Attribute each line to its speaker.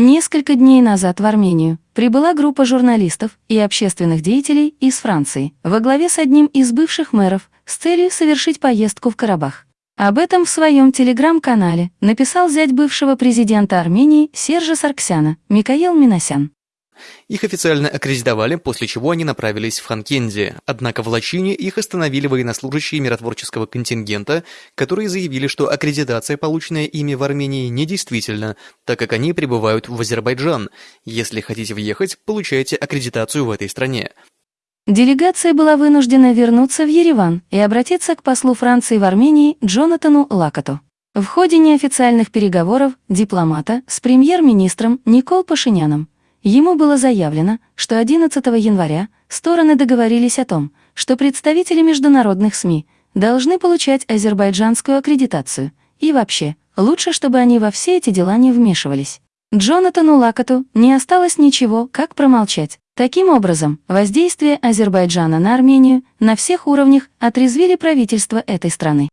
Speaker 1: Несколько дней назад в Армению прибыла группа журналистов и общественных деятелей из Франции во главе с одним из бывших мэров с целью совершить поездку в Карабах. Об этом в своем телеграм-канале написал зять бывшего президента Армении Сержа Сарксяна Микаэл Миносян.
Speaker 2: Их официально аккредитовали, после чего они направились в Ханкенди. Однако в Лачине их остановили военнослужащие миротворческого контингента, которые заявили, что аккредитация, полученная ими в Армении, недействительна, так как они прибывают в Азербайджан. Если хотите въехать, получайте аккредитацию в этой стране.
Speaker 1: Делегация была вынуждена вернуться в Ереван и обратиться к послу Франции в Армении Джонатану Лакату. В ходе неофициальных переговоров дипломата с премьер-министром Никол Пашиняном Ему было заявлено, что 11 января стороны договорились о том, что представители международных СМИ должны получать азербайджанскую аккредитацию, и вообще, лучше, чтобы они во все эти дела не вмешивались. Джонатану Лакату не осталось ничего, как промолчать. Таким образом, воздействие Азербайджана на Армению на всех уровнях отрезвили правительство этой страны.